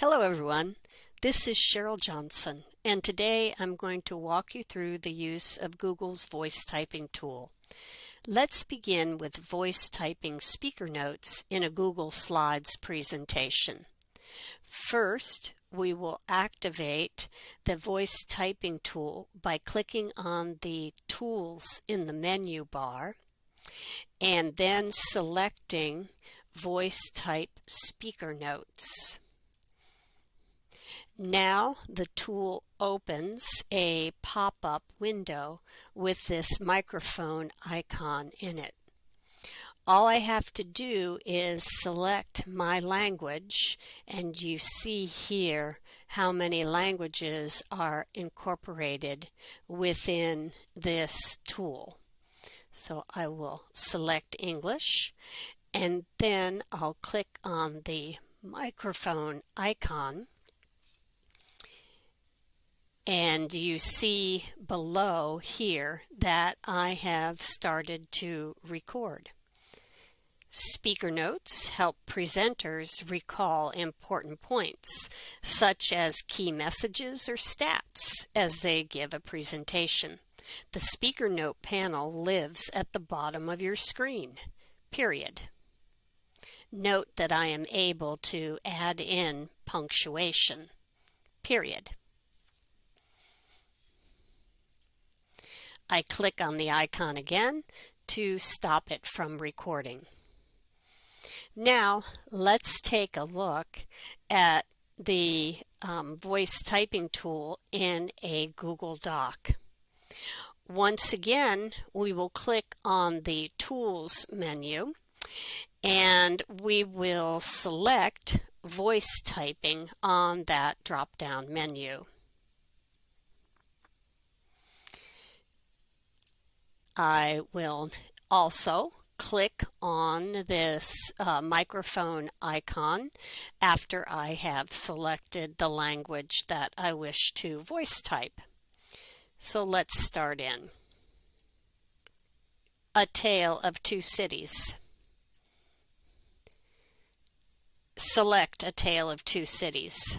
Hello everyone, this is Cheryl Johnson and today I'm going to walk you through the use of Google's voice typing tool. Let's begin with voice typing speaker notes in a Google Slides presentation. First, we will activate the voice typing tool by clicking on the tools in the menu bar and then selecting voice type speaker notes. Now the tool opens a pop-up window with this microphone icon in it. All I have to do is select my language and you see here how many languages are incorporated within this tool. So I will select English and then I'll click on the microphone icon and you see below here that I have started to record. Speaker notes help presenters recall important points, such as key messages or stats, as they give a presentation. The speaker note panel lives at the bottom of your screen, period. Note that I am able to add in punctuation, period. I click on the icon again to stop it from recording. Now let's take a look at the um, voice typing tool in a Google Doc. Once again, we will click on the Tools menu and we will select voice typing on that drop-down menu. I will also click on this uh, microphone icon after I have selected the language that I wish to voice type. So let's start in. A Tale of Two Cities. Select A Tale of Two Cities.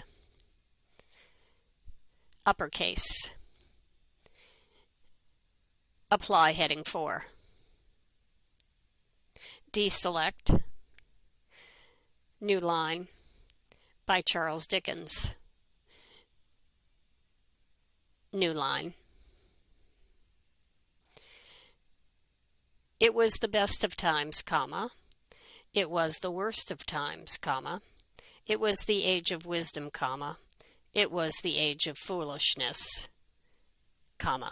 Uppercase. Apply heading 4. Deselect New Line by Charles Dickens. New line. It was the best of times, comma. It was the worst of times, comma. It was the age of wisdom, comma. It was the age of foolishness, comma.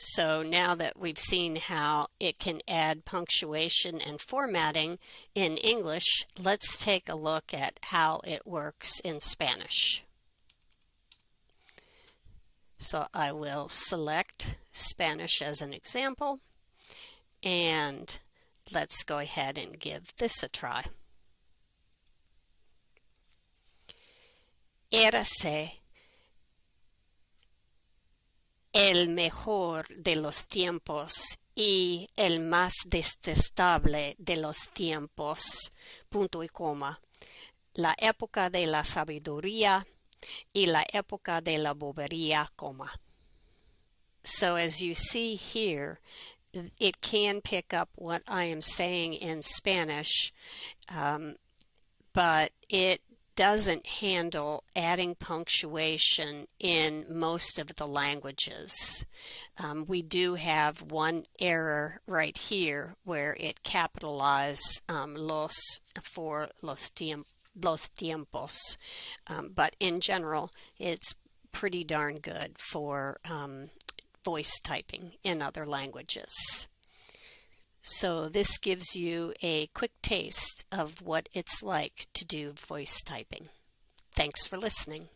So now that we've seen how it can add punctuation and formatting in English, let's take a look at how it works in Spanish. So I will select Spanish as an example and let's go ahead and give this a try. Érase el mejor de los tiempos y el más detestable de los tiempos, punto y coma, la época de la sabiduría y la época de la bobería, coma. So as you see here, it can pick up what I am saying in Spanish, um, but it doesn't handle adding punctuation in most of the languages. Um, we do have one error right here where it capitalized um, los for los, tiemp los tiempos, um, but in general, it's pretty darn good for um, voice typing in other languages. So this gives you a quick taste of what it's like to do voice typing. Thanks for listening.